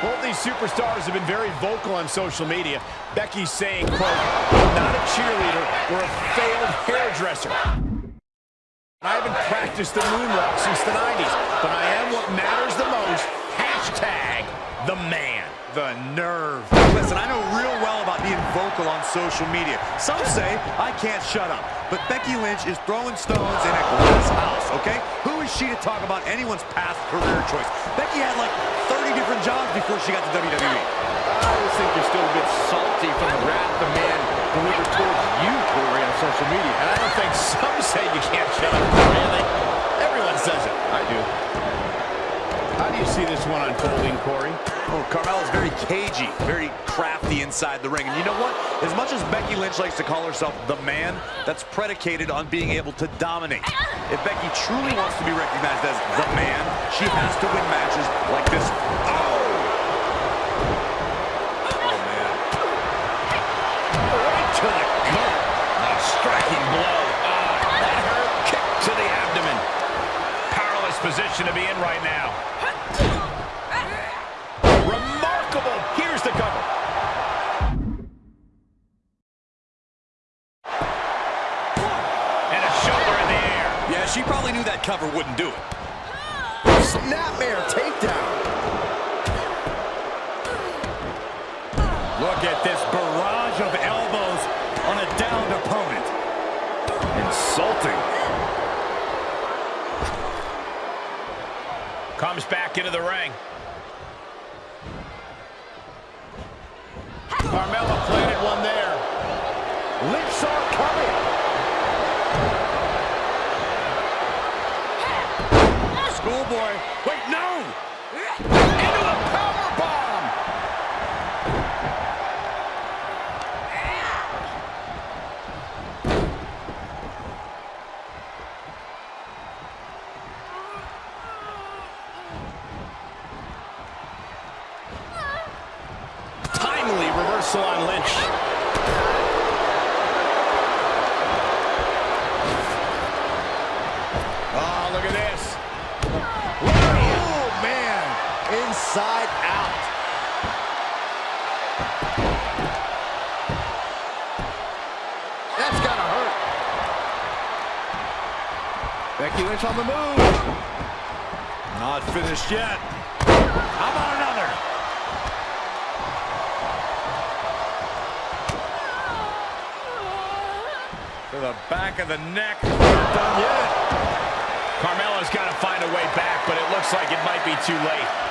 Both these superstars have been very vocal on social media. Becky's saying, quote, not a cheerleader we're a failed hairdresser. I haven't practiced the moonwalk since the 90s, but I am what matters the most. Hashtag the man. The nerve. Listen, I know real well about being vocal on social media. Some say I can't shut up, but Becky Lynch is throwing stones in a glass house, okay? Who is she to talk about anyone's past career choice? Becky had like 30 different jobs before she got to WWE. I just think you're still a bit salty from the wrath the man delivered towards you, Corey, on social media. And I don't think some say you can't shut up, Corey. Everyone says it. I do. How do you see this one unfolding, Corey? Oh, Carmella's very cagey, very crafty inside the ring. And you know what? As much as Becky Lynch likes to call herself the man, that's predicated on being able to dominate. If Becky truly wants to be recognized as the man, she has to win matches like this. Oh! Oh, man. Right to the gut. A striking blow. Ah, that hurt. Kick to the abdomen. Powerless position to be in right now. She probably knew that cover wouldn't do it. Snapmare takedown. Look at this barrage of elbows on a downed opponent. Insulting. Comes back into the ring. Carmella planted one there. Lips are coming. Schoolboy. Wait, no! Into the power bomb. Timely reversal on Lynch. Oh, look at this. Oh, man. Inside out. That's gotta hurt. Becky Lynch on the move. Not finished yet. How about another? To the back of the neck. Not done yet. Carmella's got to find a way back, but it looks like it might be too late.